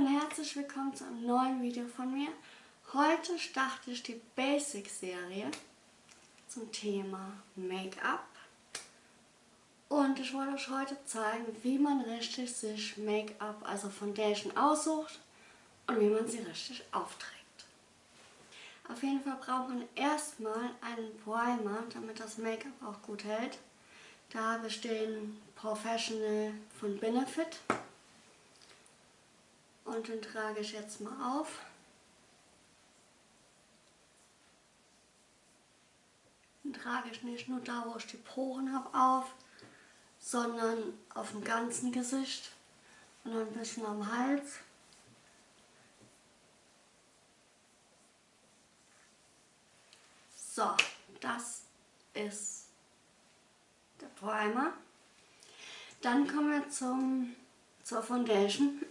und herzlich willkommen zu einem neuen Video von mir. Heute starte ich die Basic-Serie zum Thema Make-up. Und ich wollte euch heute zeigen, wie man richtig sich Make-up, also Foundation aussucht und wie man sie richtig aufträgt. Auf jeden Fall braucht man erstmal einen Primer, damit das Make-up auch gut hält. Da habe ich den Professional von Benefit. Und den trage ich jetzt mal auf. Den trage ich nicht nur da, wo ich die Poren habe, auf, sondern auf dem ganzen Gesicht und ein bisschen am Hals. So, das ist der Primer. Dann kommen wir zum, zur Foundation.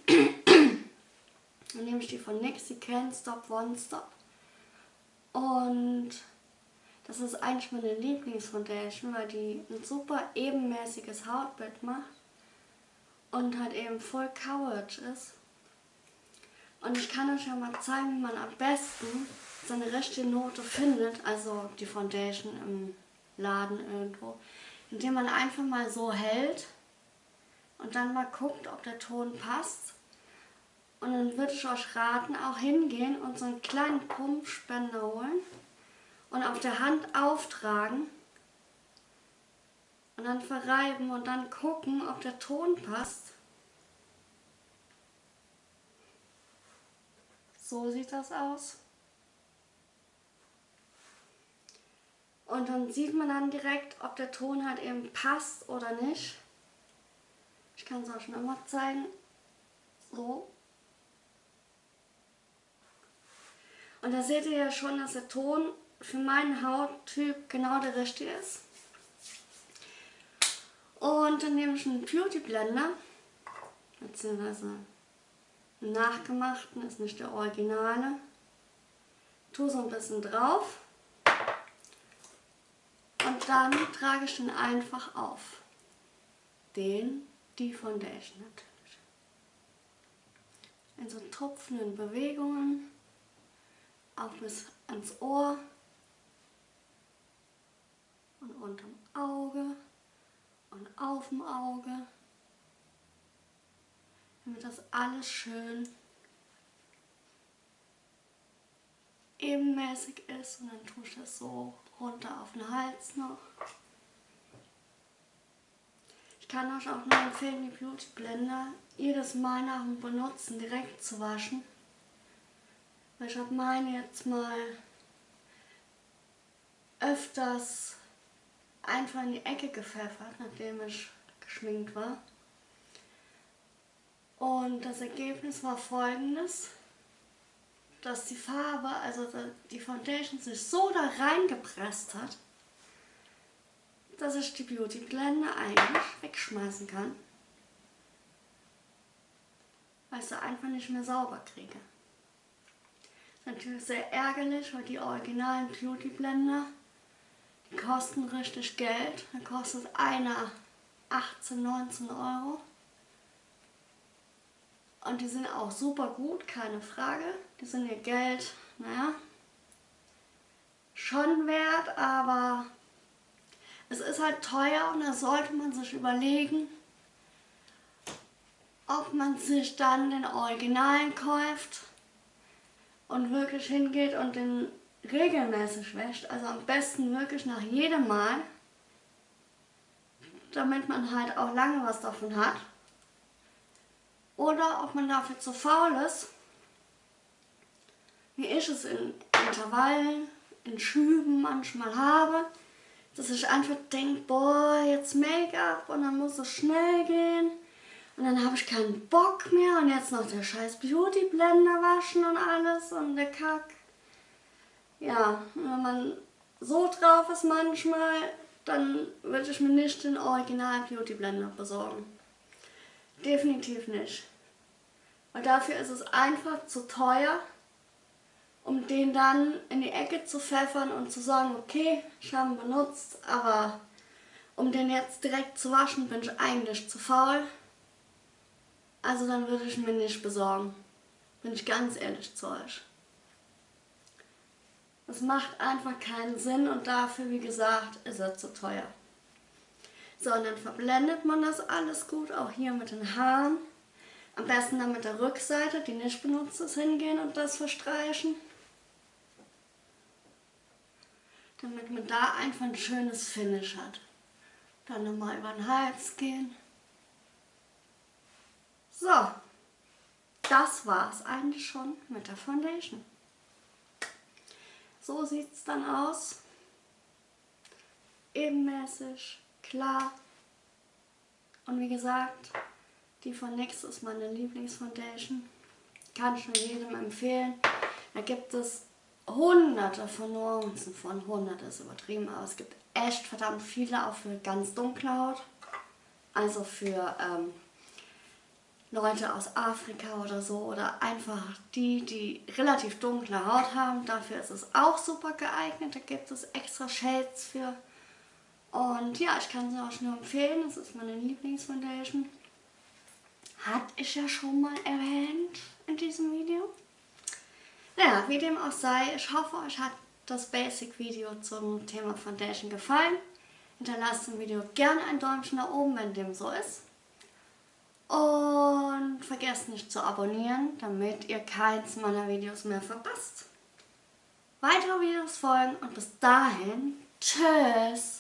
Dann nehme ich die von NYX, die Can't Stop One Stop. Und das ist eigentlich meine Lieblingsfoundation, weil die ein super ebenmäßiges Hautbild macht und halt eben voll Coverage ist. Und ich kann euch ja mal zeigen, wie man am besten seine richtige Note findet, also die Foundation im Laden irgendwo, indem man einfach mal so hält und dann mal guckt, ob der Ton passt und dann würde ich euch raten, auch hingehen und so einen kleinen Pumpspender holen und auf der Hand auftragen und dann verreiben und dann gucken, ob der Ton passt. So sieht das aus. Und dann sieht man dann direkt, ob der Ton halt eben passt oder nicht. Ich kann es euch noch mal zeigen. So. Und da seht ihr ja schon, dass der Ton für meinen Hauttyp genau der richtige ist. Und dann nehme ich einen Beauty Blender, beziehungsweise einen nachgemachten, ist nicht der originale. Tue so ein bisschen drauf. Und dann trage ich den einfach auf. Den, die Foundation natürlich. In so tropfenden Bewegungen auch bis ans Ohr und unterm Auge und auf dem Auge, damit das alles schön ebenmäßig ist und dann tue ich das so runter auf den Hals noch. Ich kann euch auch nur empfehlen, die Beauty Blender jedes Mal nach dem Benutzen direkt zu waschen. Ich habe meine jetzt mal öfters einfach in die Ecke gepfeffert, nachdem ich geschminkt war. Und das Ergebnis war folgendes, dass die Farbe, also die Foundation sich so da reingepresst hat, dass ich die Beauty Blender eigentlich wegschmeißen kann, weil ich sie einfach nicht mehr sauber kriege. Natürlich sehr ärgerlich, weil die originalen Beauty Blender, die kosten richtig Geld. Da kostet einer 18, 19 Euro. Und die sind auch super gut, keine Frage. Die sind ihr Geld, naja, schon wert, aber es ist halt teuer und da sollte man sich überlegen, ob man sich dann den Originalen kauft und wirklich hingeht und den regelmäßig wäscht, also am besten wirklich nach jedem Mal, damit man halt auch lange was davon hat. Oder ob man dafür zu faul ist, wie ich es in Intervallen, in Schüben manchmal habe, dass ich einfach denke, boah, jetzt Make-up und dann muss es schnell gehen. Und dann habe ich keinen Bock mehr und jetzt noch der scheiß Beauty Blender waschen und alles und der Kack. Ja, wenn man so drauf ist manchmal, dann würde ich mir nicht den Original Beauty Blender besorgen. Definitiv nicht. Und dafür ist es einfach zu teuer, um den dann in die Ecke zu pfeffern und zu sagen, okay, ich habe ihn benutzt, aber um den jetzt direkt zu waschen, bin ich eigentlich zu faul. Also dann würde ich mir nicht besorgen. Bin ich ganz ehrlich zu euch. Das macht einfach keinen Sinn und dafür, wie gesagt, ist er zu teuer. So, und dann verblendet man das alles gut, auch hier mit den Haaren. Am besten dann mit der Rückseite, die nicht benutzt ist, hingehen und das verstreichen. Damit man da einfach ein schönes Finish hat. Dann nochmal über den Hals gehen. So, das war es eigentlich schon mit der Foundation. So sieht es dann aus. Ebenmäßig, klar. Und wie gesagt, die von NYX ist meine Lieblingsfoundation. Kann ich nur jedem empfehlen. Da gibt es hunderte von Nuancen von. Hunderte ist übertrieben, aber es gibt echt verdammt viele, auch für ganz dunkle Haut. Also für ähm, Leute aus Afrika oder so oder einfach die, die relativ dunkle Haut haben. Dafür ist es auch super geeignet. Da gibt es extra Shades für. Und ja, ich kann sie auch nur empfehlen. Das ist meine Lieblingsfoundation. Hatte ich ja schon mal erwähnt in diesem Video. Naja, wie dem auch sei, ich hoffe, euch hat das Basic-Video zum Thema Foundation gefallen. Hinterlasst dem Video gerne ein Däumchen nach oben, wenn dem so ist. Und vergesst nicht zu abonnieren, damit ihr keins meiner Videos mehr verpasst. Weitere Videos folgen und bis dahin, tschüss!